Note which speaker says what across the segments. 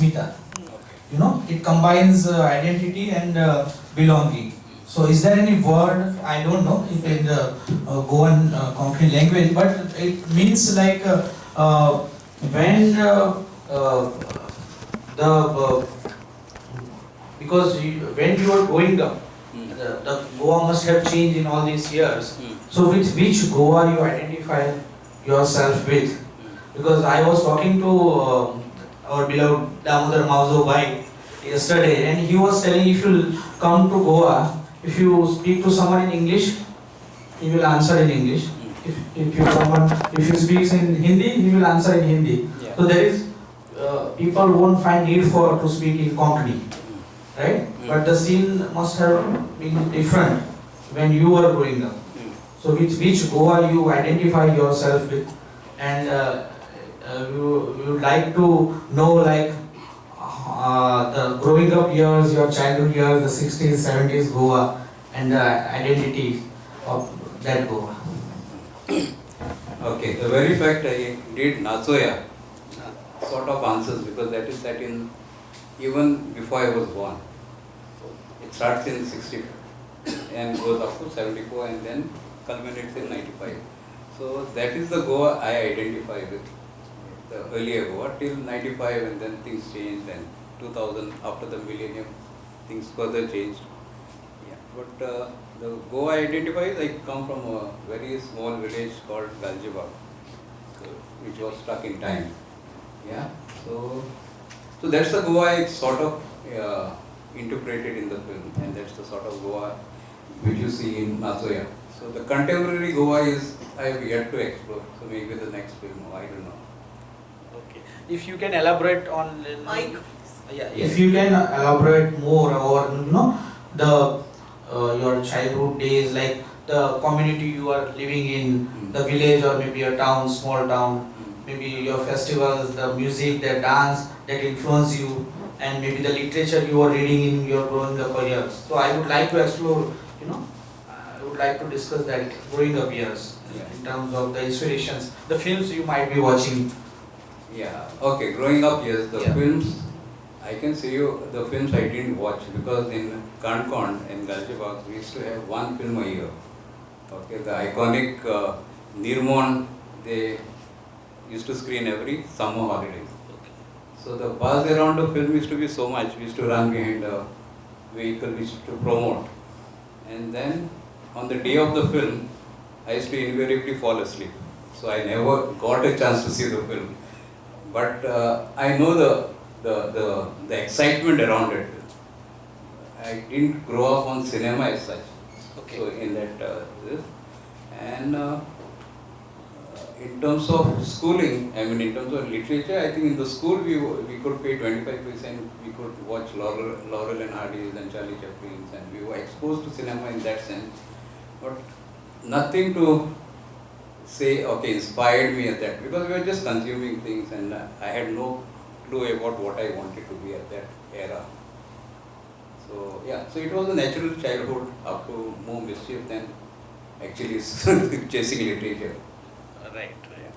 Speaker 1: You know, it combines uh, identity and uh, belonging. So is there any word, I don't know, if in the uh, Goan uh, Konkani language, but it means like uh, uh, when uh, uh, the, uh, because you, when you are growing up,
Speaker 2: Hmm.
Speaker 1: the, the Goa must have changed in all these years.
Speaker 2: Hmm.
Speaker 1: So with which Goa you identify yourself with?
Speaker 2: Hmm.
Speaker 1: Because I was talking to um, our beloved Damodar Mauzo Bhai yesterday and he was telling if you come to Goa, if you speak to someone in English, he will answer in English. If, if you someone if you speak in Hindi, he will answer in Hindi.
Speaker 2: Yeah.
Speaker 1: So there is uh, people won't find need for to speak in Konkani, right?
Speaker 2: Mm.
Speaker 1: But the scene must have been different when you were growing up.
Speaker 2: Hmm.
Speaker 1: So which which Goa you identify yourself with, and uh, you you like to know like uh, the growing up years, your childhood years, the 60s, 70s Goa, and the identity of that Goa.
Speaker 2: Okay, the very fact I did Nachom-ia sort of answers because that is that in even before I was born. It starts in 60 and goes up to 74 and then culminates in 95. So that is the Goa I identify with. The earlier Goa till 95 and then things changed and 2000 after the millennium things further changed. Yeah, but uh, the Goa identifies, I come from a very small village called Galjibag, so, which was stuck in time. Yeah, so so that's the Goa I sort of uh, interpreted in the film, and that's the sort of Goa which you see in Nachom-ia. So the contemporary Goa is I have yet to explore. So maybe the next film, I don't know.
Speaker 1: Okay. If you can elaborate on
Speaker 3: Mike.
Speaker 1: Yeah, if you can elaborate more or you know the uh, your childhood days, like the community you are living in,
Speaker 2: Mm.
Speaker 1: the village or maybe a town, small town,
Speaker 2: Mm.
Speaker 1: maybe your festivals, the music, the dance that influence you, and maybe the literature you are reading in your growing up years. So I would like to explore, you know, I would like to discuss that growing up years
Speaker 2: Yeah.
Speaker 1: in terms of the inspirations, the films you might be watching.
Speaker 2: Yeah, okay, growing up, yes, the
Speaker 1: Yeah.
Speaker 2: films, I can say you, the films I didn't watch because in Kankon, in Galjibag, we used to have one film a year. Okay, the iconic uh, Nirmon, they used to screen every summer holidays. So the buzz around the film used to be so much, we used to run behind the vehicle, we used to promote. And then on the day of the film, I used to invariably fall asleep. So I never got a chance to see the film. But uh, I know the, the, the, the excitement around it. I didn't grow up on cinema as such.
Speaker 1: Okay.
Speaker 2: So in that, uh, this. And uh, in terms of schooling, I mean in terms of literature, I think in the school we, we could pay 25%, we could watch Laurel, Laurel and Hardy's and Charlie Chaplin's and we were exposed to cinema in that sense. But nothing to say, okay, inspired me at that because we were just consuming things and I had no clue about what I wanted to be at that era. So yeah, so it was a natural childhood up to more mischief than actually chasing literature.
Speaker 1: Right, right.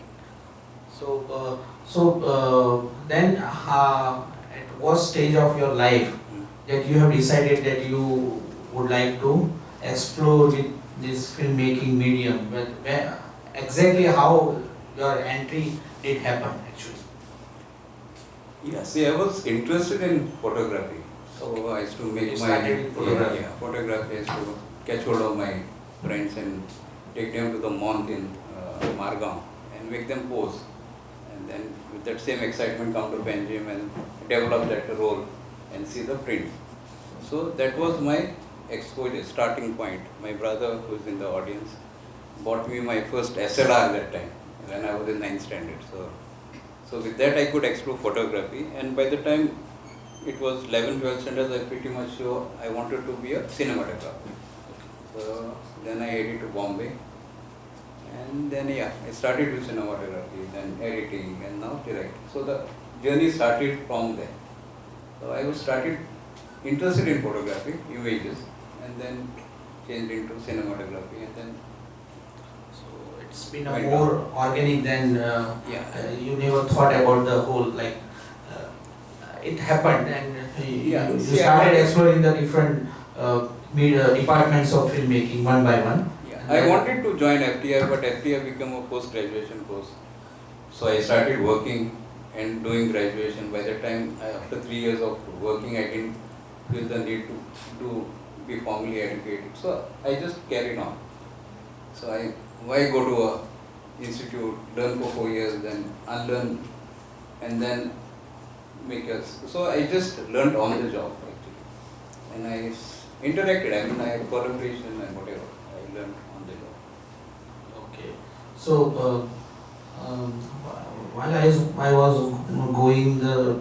Speaker 1: So, uh, so uh, then, uh, at what stage of your life
Speaker 2: Mm.
Speaker 1: that you have decided that you would like to explore with this filmmaking medium? But where, exactly how your entry did happen actually?
Speaker 2: Yeah, see, I was interested in photography. So I used to make
Speaker 1: You
Speaker 2: my
Speaker 1: photography.
Speaker 2: Yeah, photography. I used to catch hold of my friends and take them to the monk in uh, Margam and make them pose. And then with that same excitement come to Benjamin and develop that role and see the print. So that was my exposure, starting point. My brother, who's in the audience, bought me my first SLR that time when I was in ninth standard. So, so with that I could explore photography and by the time it was 11, 12 standards, I pretty much sure I wanted to be a cinematographer. So then I headed to Bombay and then yeah, I started with cinematography, then editing and now directing. So the journey started from there. So I was started interested in photography, images, and then changed into cinematography and then
Speaker 1: it's been a more organic than uh,
Speaker 2: yeah.
Speaker 1: uh, you never thought about the whole like uh, it happened and you,
Speaker 2: Yeah,
Speaker 1: you
Speaker 2: I
Speaker 1: started exploring the different uh, departments of filmmaking one by one.
Speaker 2: Yeah, I wanted to join FTI, but FTI became a post-graduation course. So I started working and doing graduation. By the time, after three years of working, I didn't feel the need to, to be formally educated. So I just carried on. So I, why go to a institute, learn for four years, then unlearn, and then make a, so I just learned on the job actually. And I interacted, I mean, I had collaboration and whatever, I learned on the job.
Speaker 1: Okay. So uh, um, while I was, I was going the,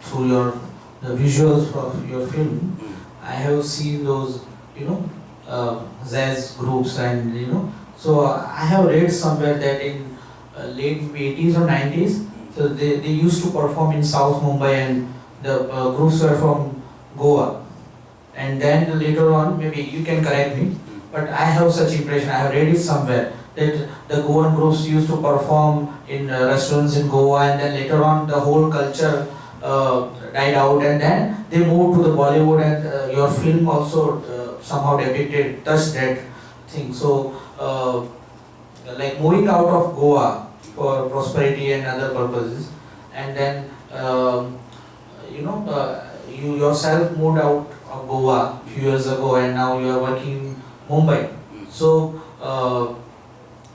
Speaker 1: through your the visuals of your film,
Speaker 2: Mm.
Speaker 1: I have seen those you know uh, jazz groups and you know so I have read somewhere that in uh, late 80s or 90s so they, they used to perform in South Mumbai and the uh, groups were from Goa. And then later on maybe you can correct me but I have such impression I have read it somewhere that the Goan groups used to perform in uh, restaurants in Goa and then later on the whole culture uh, died out and then they moved to the Bollywood and uh, your film also uh, somehow depicted touched that thing. So uh, like moving out of Goa for prosperity and other purposes and then um, you know uh, you yourself moved out of Goa few years ago and now you are working in Mumbai so uh,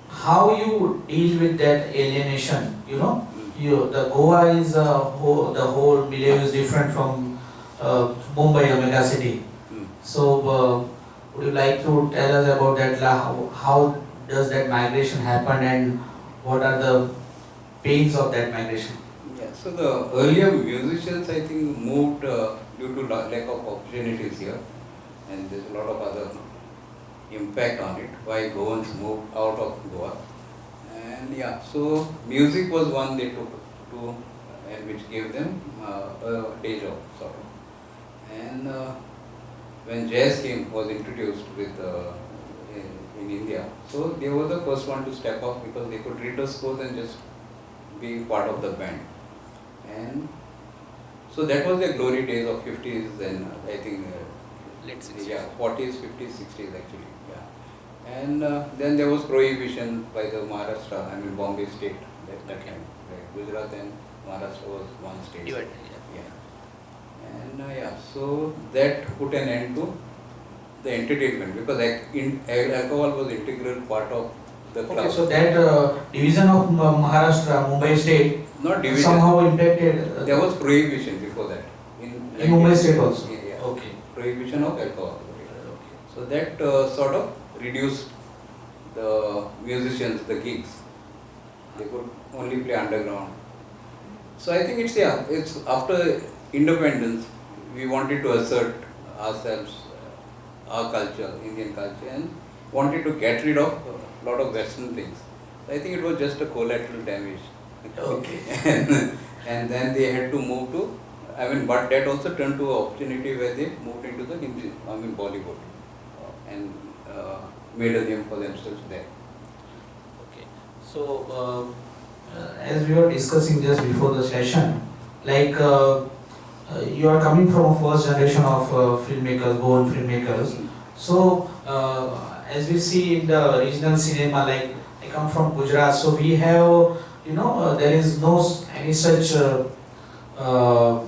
Speaker 1: how you deal with that alienation you know you the Goa is a whole, the whole milieu is different from uh, Mumbai, a mega city.
Speaker 2: Mm.
Speaker 1: So, uh, would you like to tell us about that? How, how does that migration happen, and what are the pains of that migration?
Speaker 2: Yeah, so the earlier musicians, I think, moved uh, due to lack of opportunities here, and there's a lot of other impact on it. Why Goans moved out of Goa, and yeah, so music was one they took to, and which gave them uh, a day job sort of. And uh, when jazz came was introduced with uh, in, in India, so they were the first one to step up because they could read the scores and just be part of the band. And so that was the glory days of 50s and I think uh,
Speaker 1: 60s.
Speaker 2: yeah 40s 50s 60s actually yeah and uh, then there was prohibition by the Maharashtra I mean Bombay state at that time right Gujarat and Maharashtra was one state yeah and uh, yeah so that put an end to the entertainment because alcohol was integral part of the club
Speaker 1: Okay, so that uh, division of Ma- Maharashtra, Mumbai state,
Speaker 2: not division
Speaker 1: somehow impacted. Uh,
Speaker 2: There was prohibition before that. In,
Speaker 1: In Mumbai state also?
Speaker 2: Yeah, yeah.
Speaker 1: Okay.
Speaker 2: Prohibition of alcohol.
Speaker 1: Okay.
Speaker 2: So that uh, sort of reduced the musicians, the gigs. They could only play underground. So I think it's yeah, it's after independence we wanted to assert ourselves, uh, our culture, Indian culture, and wanted to get rid of a lot of Western things. So I think it was just a collateral damage.
Speaker 1: Okay.
Speaker 2: and, and then they had to move to, I mean, but that also turned to an opportunity where they moved into the Hindi, I mean Bollywood, uh, and uh, made a name for themselves there.
Speaker 1: Okay. So, uh, uh, as we were discussing just before the session, like uh, you are coming from a first generation of uh, filmmakers, born filmmakers. So, uh, as we see in the regional cinema, like I come from Gujarat, so we have, you know, uh, there is no any such uh, uh,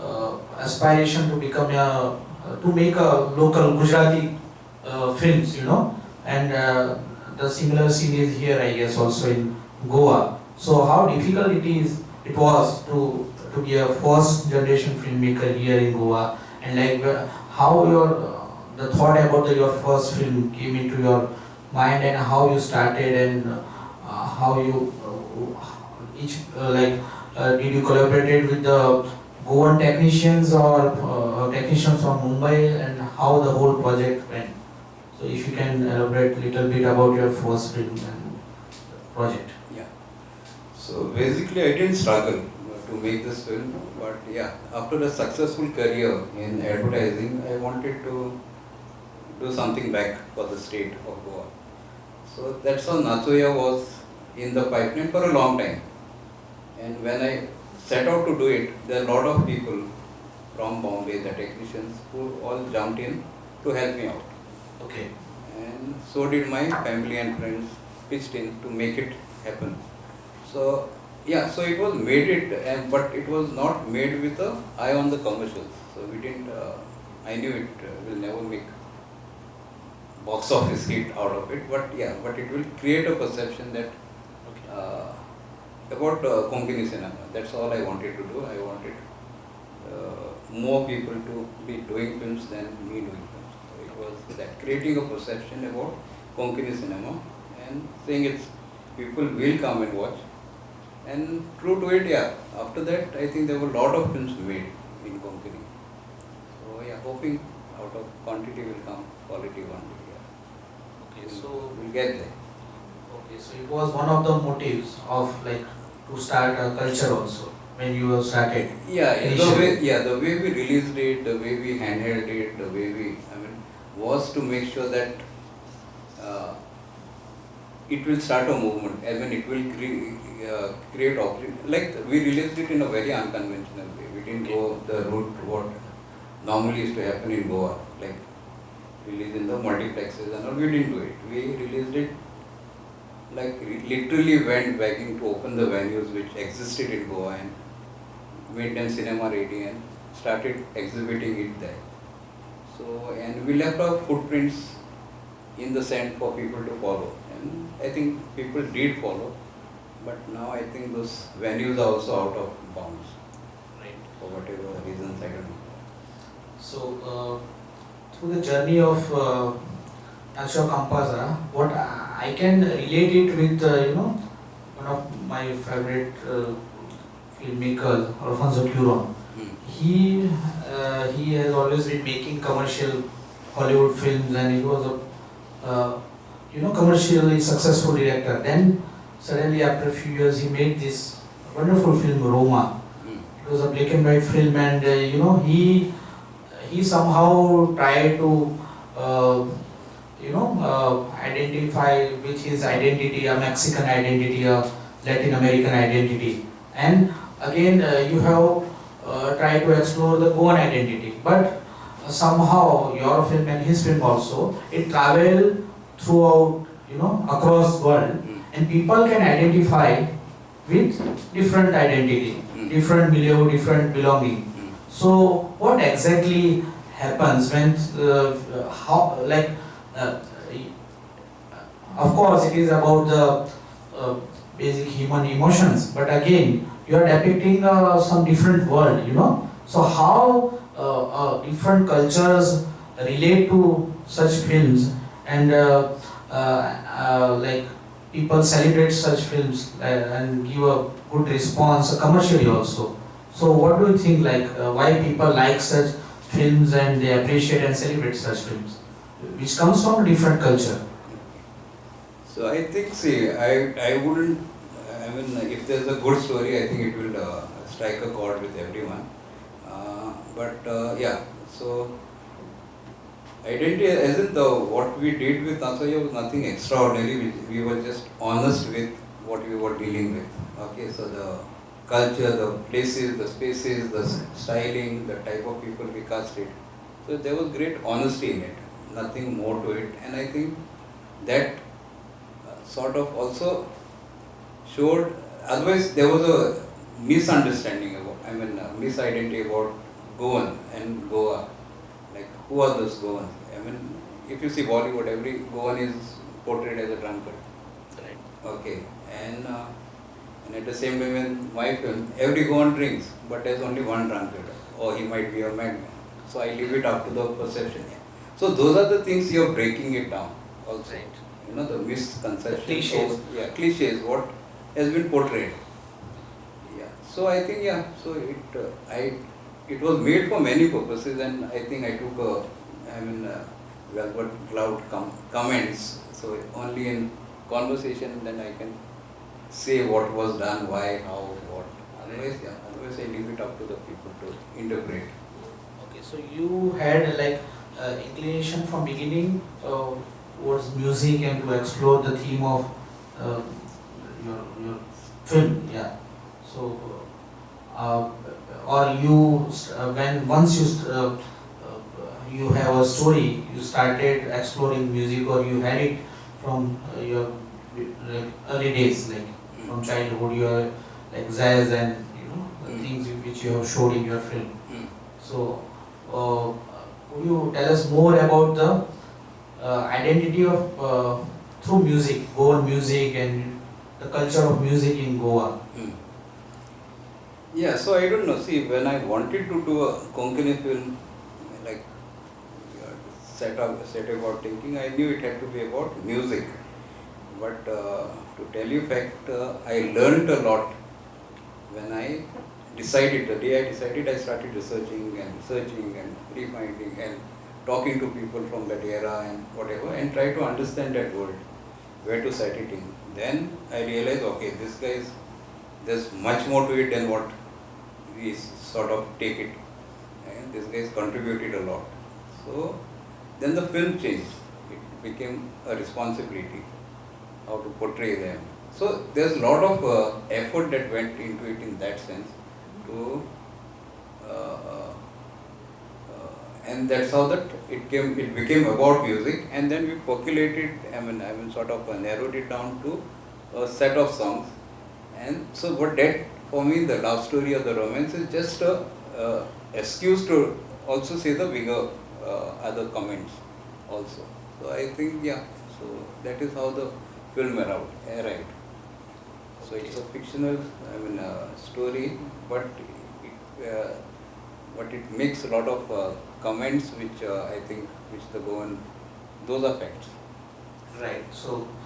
Speaker 1: uh, aspiration to become a to make a local Gujarati uh, films, you know, and uh, the similar scene is here, I guess, also in Goa. So how difficult it is, it was to to be a first generation filmmaker here in Goa, and like how your uh, the thought about the, your first film came into your mind, and how you started, and uh, how you uh, each uh, like uh, did you collaborated with the Goan technicians or uh, technicians from Mumbai, and how the whole project went. So if you can elaborate a little bit about your first film and project.
Speaker 2: Yeah. So basically, I didn't struggle uh, to make this film, but yeah, after a successful career in advertising, I wanted to do something back for the state of Goa. So that's how Nachom-ia was in the pipeline for a long time. And when I set out to do it, there are a lot of people from Bombay, the technicians, who all jumped in to help me out.
Speaker 1: Okay.
Speaker 2: And so did my family and friends pitched in to make it happen. So yeah, so it was made it, and but it was not made with a eye on the commercials. So we didn't. Uh, I knew it uh, will never make box office hit out of it, but yeah, but it will create a perception that uh, about uh, Konkani cinema. That's all I wanted to do. I wanted uh, more people to be doing films than me doing films. So it was that creating a perception about Konkani cinema and saying it's people will come and watch. And true to it, yeah. After that, I think there were a lot of films made in Konkani. So yeah, hoping out of quantity will come quality one day. Yeah.
Speaker 1: Okay. So
Speaker 2: we'll get there.
Speaker 1: okay. So it was one of the motives of like to start a culture also when you started.
Speaker 2: Yeah, yeah, the way, yeah, the way we released it, the way we handheld it, the way we, I mean, was to make sure that uh, it will start a movement. I mean, it will cre- uh, create opportunity. Like we released it in a very unconventional way. We didn't go the route what normally used to happen in Goa, like release in the multiplexes and all. We didn't do it. We released it like literally went begging to open the venues which existed in Goa and made them cinema ready and started exhibiting it there. So and we left our footprints in the sand for people to follow. I think people did follow, but now I think those venues are also out of bounds
Speaker 1: Right.
Speaker 2: for whatever reasons I don't know.
Speaker 1: So uh, through the journey of uh, Nachom-ia Kumpasar, what I can relate it with uh, you know one of my favorite uh, filmmakers, Alfonso Cuarón.
Speaker 2: Hmm.
Speaker 1: He uh, he has always been making commercial Hollywood films, and he was a uh, you know commercially successful director. Then suddenly after a few years, he made this wonderful film Roma. It was a black and white film, and uh, you know he he somehow tried to uh, you know uh, identify with his identity, a Mexican identity, a Latin American identity, and again uh, you have uh, tried to explore the Goan identity, but somehow your film and his film also it travel throughout you know across world,
Speaker 2: Hmm.
Speaker 1: and people can identify with different identity,
Speaker 2: Hmm.
Speaker 1: different milieu, different belonging.
Speaker 2: Hmm.
Speaker 1: So what exactly happens when uh, how like uh, of course it is about the uh, basic human emotions but again you are depicting uh, some different world you know so how uh, uh, different cultures relate to such films and uh, uh, uh, like people celebrate such films uh, and give a good response commercially also. So what do you think like uh, why people like such films and they appreciate and celebrate such films? Which comes from a different culture.
Speaker 2: So I think, see, I, I wouldn't, I mean, if there's a good story, I think it will strike a chord with everyone. But yeah, so identity, as in the what we did with Nachom-ia was nothing extraordinary. We, we were just honest with what we were dealing with. Okay, so the culture, the places, the spaces, the styling, the type of people we casted. So there was great honesty in it, nothing more to it, and I think that uh, sort of also showed, otherwise there was a misunderstanding about, I mean, a misidentity about Goan and Goa. Like, who are those Goans? I mean, if you see Bollywood, every Goan is portrayed as a drunkard.
Speaker 1: right
Speaker 2: Okay, and uh, and at the same time in my film, every Goan drinks, but there's only one drunkard, or he might be a madman. So I leave it up to the perception. So those are the things you're breaking it down. Also,
Speaker 1: Right.
Speaker 2: you know the misconceptions.
Speaker 1: Cliches.
Speaker 2: of- yeah, cliches. What has been portrayed. Yeah. So I think yeah. So it uh, I it was made for many purposes, and I think I took a I mean uh, velvet cloud com- comments. So only in conversation then I can say what was done, why, how, what. Otherwise, yeah. Otherwise, I leave it up to the people to interpret.
Speaker 1: Okay, so you had like uh, inclination from beginning uh, towards music and to explore the theme of uh, your, your film, yeah. So uh, or you, uh, when once you, uh, uh, you have a story, you started exploring music or you had it from uh, your like, early days, like from childhood, you are like jazz and you know the
Speaker 2: Mm.
Speaker 1: things which you have showed in your film.
Speaker 2: Mm.
Speaker 1: So, uh, could you tell us more about the uh, identity of uh, through music, Goan music, and the culture of music in Goa?
Speaker 2: Mm. Yeah, so I don't know. See, when I wanted to do a Konkani film, like set up, set about thinking, I knew it had to be about music. But uh, to tell you fact, uh, I learned a lot when I decided. The day I decided, I started researching and researching and refinding and talking to people from that era and whatever, and try to understand that world, where to set it in. Then I realized, okay, this guy is there's much more to it than what we sort of take it. And this guy contributed a lot. So then the film changed. It became a responsibility how to portray them. So there's a lot of uh, effort that went into it in that sense to uh, uh, and that's how that it came it became about music and then we percolated I mean I mean sort of uh, narrowed it down to a set of songs and so what that for me the love story or the romance is just a uh, excuse to also say the bigger uh, other comments also. So I think yeah, so that is how the film arrived. arrived. So it's a fictional I mean uh, story, but it uh, but it makes a lot of uh, comments which uh, I think which the Goan those are facts.
Speaker 1: Right. So, uh,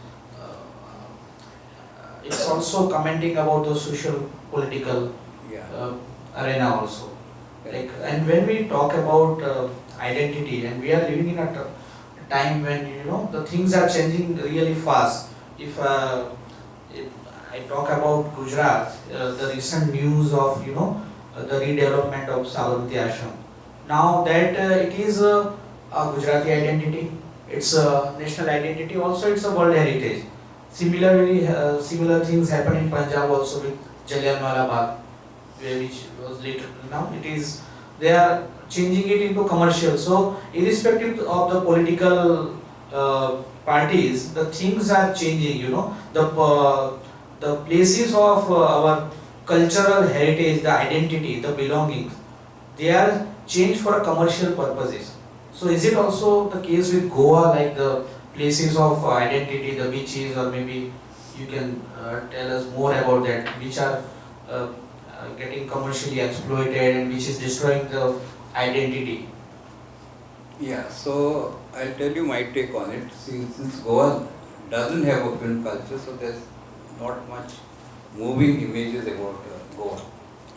Speaker 1: it's also commenting about the social political
Speaker 2: Yeah.
Speaker 1: uh, arena also. Like, and when we talk about uh, identity, and we are living in a time when you know the things are changing really fast. If, uh, if I talk about Gujarat, uh, the recent news of you know uh, the redevelopment of Sabarmati Ashram. Now that uh, it is a Gujarati identity, it's a national identity. Also, it's a world heritage. Similarly, uh, similar things happen in Punjab also with Jallianwala Bagh which was later now it is they are changing it into commercial. So irrespective of the political uh, parties the things are changing you know. The uh, the places of uh, our cultural heritage the identity the belongings they are changed for commercial purposes. So is it also the case with goa like the places of uh, identity the beaches or maybe you can uh, tell us more about that which are uh, uh, getting commercially exploited and which is destroying the identity.
Speaker 2: Yeah, so I'll tell you my take on it. See, since Goa doesn't have a film culture, so there's not much moving images about uh, Goa.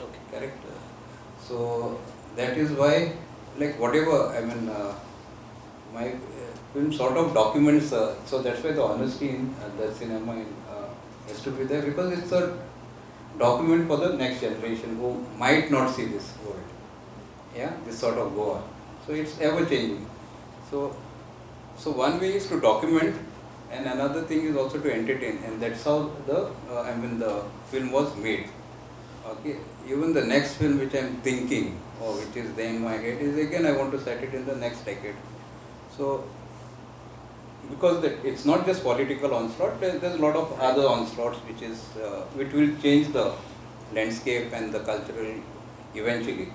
Speaker 1: Okay.
Speaker 2: Correct. So that is why, like whatever, I mean, uh, my film sort of documents. Uh, so that's why the honesty in uh, the cinema in, uh, has to be there because it's a document for the next generation who might not see this world. Yeah, this sort of Goa. So it's ever changing. So, so one way is to document, and another thing is also to entertain, and that's how the uh, I mean the film was made. Okay, even the next film which I'm thinking, or which is there in my head, is again I want to set it in the next decade. So, because that it's not just political onslaught, there, there's a lot of other onslaughts which is uh, which will change the landscape and the cultural eventually.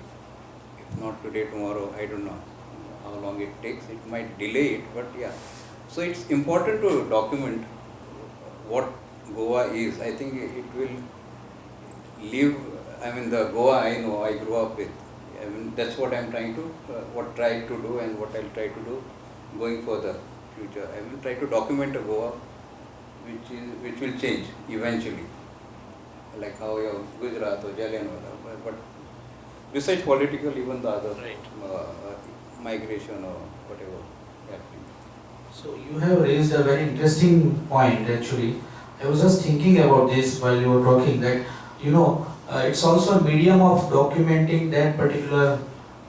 Speaker 2: If not today, tomorrow, I don't know how long it takes. It might delay it, but yeah. So it's important to document what Goa is. I think it will live. I mean, the Goa I know, I grew up with. I mean, that's what I'm trying to, uh, what try to do, and what I'll try to do going further future. I will try to document a Goa which is which will change eventually, like how your Gujarat or Jallianwala. But, but besides political, even the other
Speaker 1: Right.
Speaker 2: uh, migration or whatever happening.
Speaker 1: So you have raised a very interesting point actually. I was just thinking about this while you were talking that you know uh, it's also a medium of documenting that particular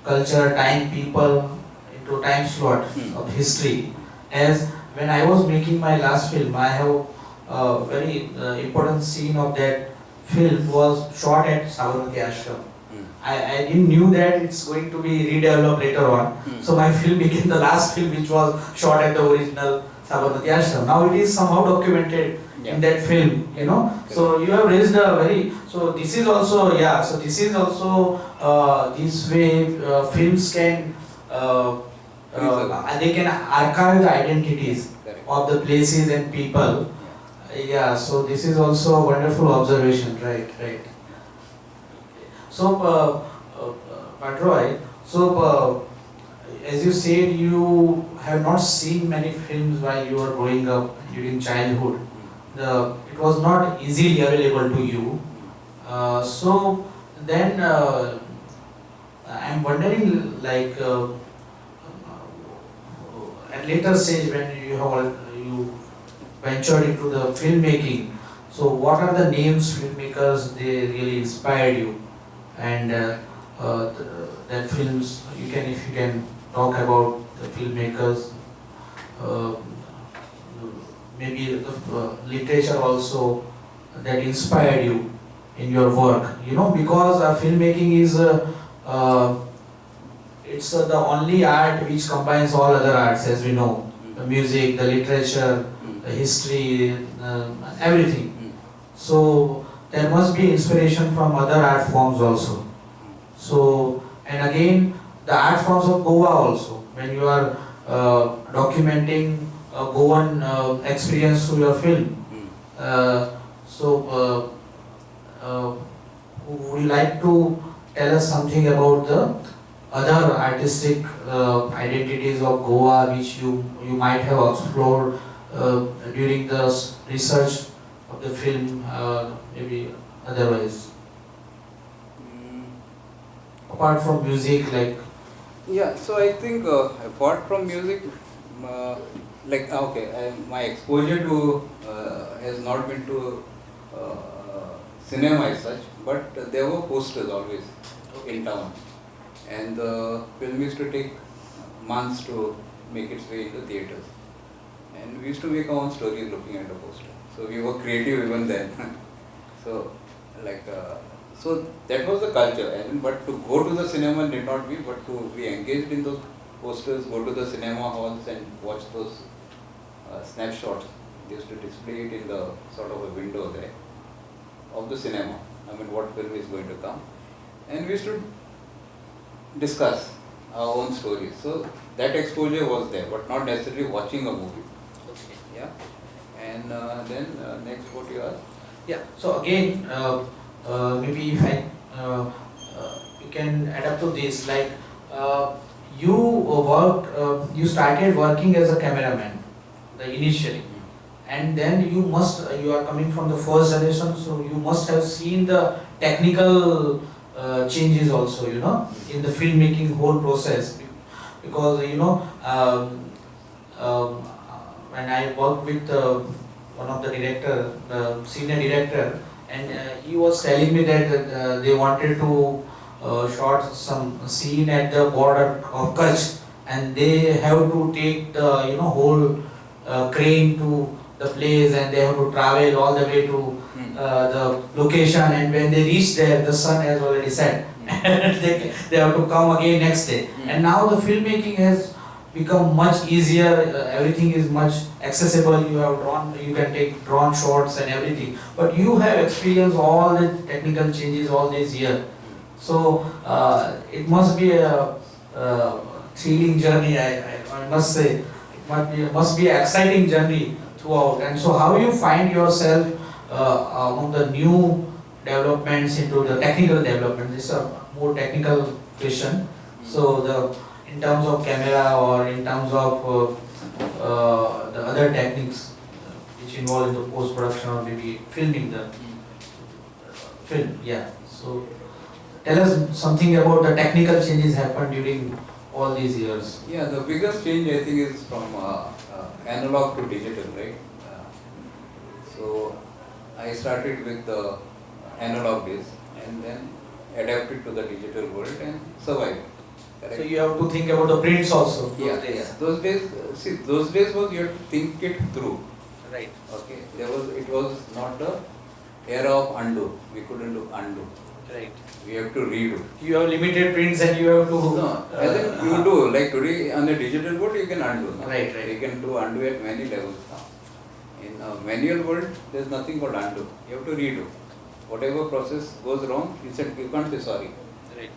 Speaker 1: culture, time, people into time slot
Speaker 2: Hmm.
Speaker 1: of history. As when I was making my last film, I have a very uh, important scene of that film was shot at Sabarmati Ashram.
Speaker 2: Hmm.
Speaker 1: I, I didn't knew that it's going to be redeveloped later on.
Speaker 2: Hmm.
Speaker 1: So my film became the last film which was shot at the original Sabarmati Ashram. Now it is somehow documented
Speaker 2: Yeah.
Speaker 1: in that film, you know. So you have raised a very, so this is also, yeah, so this is also, uh, this way uh, films can, uh. Uh, they can archive the identities of the places and people. Yeah, so this is also a wonderful observation, right, right. So, uh, uh, Bardroy, so uh, as you said, you have not seen many films while you were growing up during childhood. The, it was not easily available to you. Uh, so then uh, I'm wondering, like, uh, at later stage when you have you ventured into the filmmaking, so what are the names filmmakers they really inspired you, and uh, uh, the, that films you can if you can talk about the filmmakers, uh, maybe the uh, literature also that inspired you in your work, you know, because uh, filmmaking is uh, it's uh, the only art which combines all other arts as we know, the music, the literature, the history, uh, everything. So there must be inspiration from other art forms also. So and again the art forms of Goa also. When you are uh, documenting a Goan uh, experience through your film, uh, so uh, would you like to tell us something about the other artistic uh, identities of Goa which you you might have explored uh, during the research of the film, uh, maybe otherwise,
Speaker 2: Hmm.
Speaker 1: apart from music, like
Speaker 2: Yeah, so I think uh, apart from music, uh, like ah, okay, I, my exposure to uh, has not been to uh, cinema as such, but there were posters always okay. in town, and the film used to take months to make its way into theaters, and we used to make our own stories looking at the poster. So we were creative even then. so like. Uh, so that was the culture, and but to go to the cinema did not be, but to be engaged in those posters, go to the cinema halls and watch those uh, snapshots. They used to display it in the sort of a window there of the cinema. I mean, what film is going to come, and we used to discuss our own stories. So that exposure was there, but not necessarily watching a movie. Okay. Yeah, and uh, then uh, next what you asked?
Speaker 1: yeah. So again, uh, uh, maybe if I uh, uh, you can add up to this, like uh, you worked, uh, you started working as a cameraman, the initially. and then you must you are coming from the first generation so you must have seen the technical uh, changes also you know in the filmmaking whole process. Because you know um, um, when i worked with uh, one of the director the senior director and uh, he was telling me that uh, they wanted to uh, shot some scene at the border of kutch and they have to take the you know whole uh, crane to the place and they have to travel all the way to uh, the location and when they reach there the sun has already set. And they, they have to come again next day.
Speaker 2: Mm.
Speaker 1: and now the filmmaking has become much easier. Uh, everything is much accessible. You have drawn you can take drone shots and everything. But you have experienced all the technical changes all these years. So uh, it must be a, uh thrilling journey I, I, I must say. It must be, must be an exciting journey throughout. And so, how you find yourself uh, among the new developments into the technical development? This is a more technical question. So, the in terms of camera or in terms of uh, uh, the other techniques uh, which involve in the post production or maybe filming the film. Yeah. So, tell us something about the technical changes happened during all these years.
Speaker 2: Yeah, the biggest change I think is from uh, uh, analog to digital, right? Uh, so I started with the analog days and then adapted to the digital world and survived. Correct?
Speaker 1: So you have to think about the prints also. those
Speaker 2: yeah,
Speaker 1: days.
Speaker 2: yeah. Those days, uh, see, those days was you have to think it through.
Speaker 1: Right.
Speaker 2: Okay, there was it was not the era of undo. We couldn't do undo.
Speaker 1: Right.
Speaker 2: We have to redo.
Speaker 1: You have limited prints and you have to.
Speaker 2: No, as in
Speaker 1: uh,
Speaker 2: you do, like today on the digital board, you can undo. no?
Speaker 1: Right, right.
Speaker 2: You can do undo at many levels now. In a manual world, there's nothing called undo. You have to redo. Whatever process goes wrong, you said you can't say sorry
Speaker 1: Right.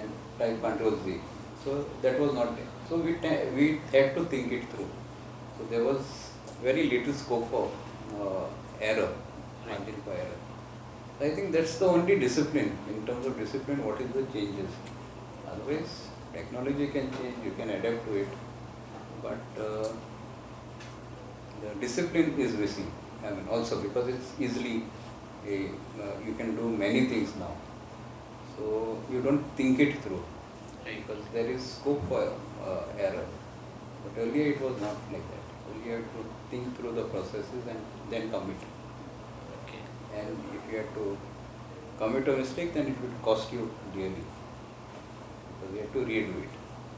Speaker 2: and type control Z. So that was not there. So we we had to think it through. So there was very little scope for uh, error, margin for error. I think that's the only discipline. In terms of discipline, what is the changes? Otherwise, technology can change. You can adapt to it, but uh, the discipline is missing. I mean, also because it's easily a, uh, you can do many things now. So you don't think it through because there is scope for uh, error. But earlier it was not like that. Earlier you had to think through the processes and then commit. And if you had to commit a mistake, then it would cost you dearly because you have to redo it.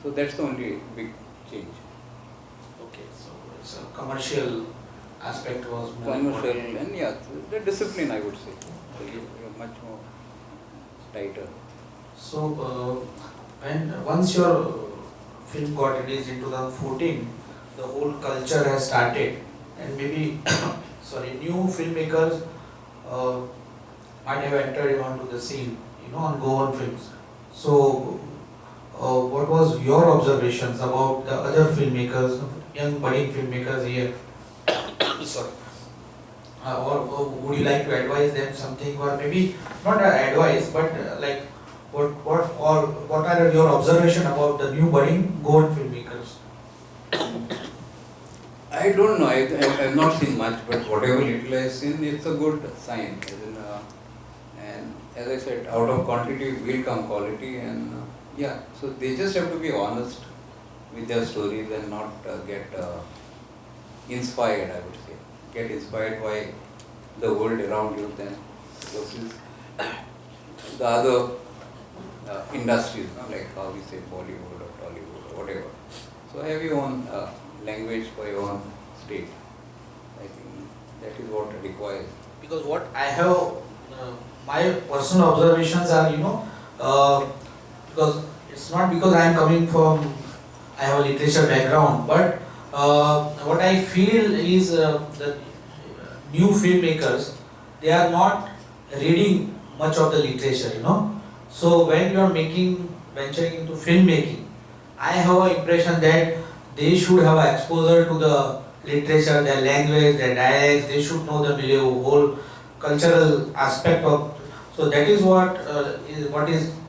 Speaker 2: So that's the only big change.
Speaker 1: Okay, so it's a commercial aspect was more
Speaker 2: Commercial
Speaker 1: important.
Speaker 2: and yeah, the discipline I would say. So you, you're much more tighter.
Speaker 1: So, uh, when, once your film got released in 2014, the whole culture has started and maybe, sorry, new filmmakers uh, might have entered onto the scene, you know, on Goan Films. So, uh, what was your observations about the other filmmakers, young budding filmmakers here? Sorry. Uh, or, or would you like to advise them something or maybe not advice but uh, like what what or what are your observation about the new budding gold filmmakers?
Speaker 2: I don't know. I, I have not seen much, but whatever little I've seen, it's a good sign. In, uh, and as I said, out of quantity will come quality, and uh, yeah. So they just have to be honest with their stories and not uh, get uh, inspired. I would say, get inspired by the world around you, then versus the other uh, industries, no? like how we say Bollywood or Tollywood or whatever. So have your own uh, language for your own state. I think that is what requires.
Speaker 1: Because what I have uh, my personal observations are you know uh, because it's not because I am coming from I have a literature background but uh, what I feel is uh, the new filmmakers they are not reading much of the literature you know so when you are making venturing into filmmaking I have an impression that they should have exposure to the literature, their language, their dialects, they should know the milieu, whole cultural aspect of, so that is what uh, is, what is